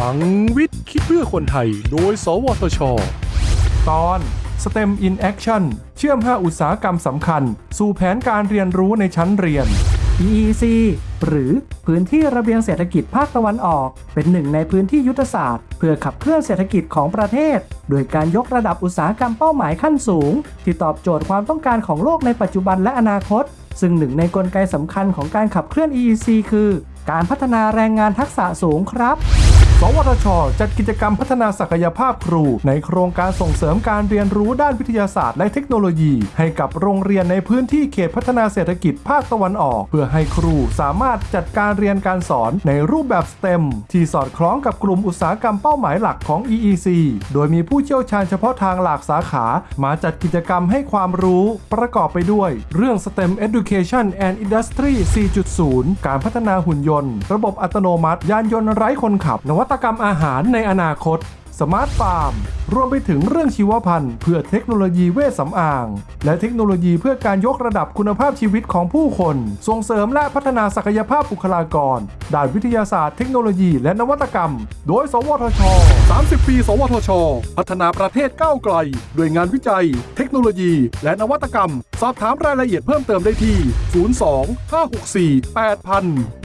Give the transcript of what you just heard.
ลังวิทย์ คิดเพื่อคนไทย โดย สวทช ตอน STEM in Action เชื่อม 5 อุตสาหกรรมสำคัญ สู่แผนการเรียนรู้ในชั้นเรียน EEC หรือพื้นที่ระเบียงเศรษฐกิจภาคตะวันออก เป็นหนึ่งในพื้นที่ยุทธศาสตร์ เพื่อขับเคลื่อนเศรษฐกิจของประเทศ โดยการยกระดับอุตสาหกรรมเป้าหมายขั้นสูง ที่ตอบโจทย์ความต้องการของโลกในปัจจุบันและอนาคต ซึ่งหนึ่งในกลไกสำคัญของการขับเคลื่อน EEC คือ การพัฒนาแรงงานทักษะสูงครับ สวทช จัดกิจกรรมพัฒนาศักยภาพครู ในโครงการส่งเสริมการเรียนรู้ด้านวิทยาศาสตร์และเทคโนโลยี ให้กับโรงเรียนในพื้นที่เขตพัฒนาเศรษฐกิจภาคตะวันออก เพื่อให้ครูสามารถจัดการเรียนการสอนในรูปแบบ STEM ที่สอดคล้องกับกลุ่มอุตสาหกรรมเป้าหมายหลักของ EEC โดยมีผู้เชี่ยวชาญเฉพาะทางหลากสาขา มาจัดกิจกรรมให้ความรู้ ประกอบไปด้วย เรื่อง STEM Education and Industry 4.0 การพัฒนาหุ่นยนต์ ระบบอัตโนมัติ ยานยนต์ไร้คนขับนวัตกรรมอาหารในอนาคต smart farm รวมไปถึงเรื่องชีวภัณฑ์เพื่อเทคโนโลยีเวชสำอาง และเทคโนโลยีเพื่อการยกระดับคุณภาพชีวิตของผู้คน ส่งเสริมและพัฒนาศักยภาพบุคลากร ด้านวิทยาศาสตร์เทคโนโลยีและนวัตกรรม โดย สวทช 30 ปี สวทช พัฒนาประเทศก้าวไกล ด้วยงานวิจัย เทคโนโลยี และนวัตกรรม สอบถามรายละเอียดเพิ่มเติมได้ที่ 02 564 8000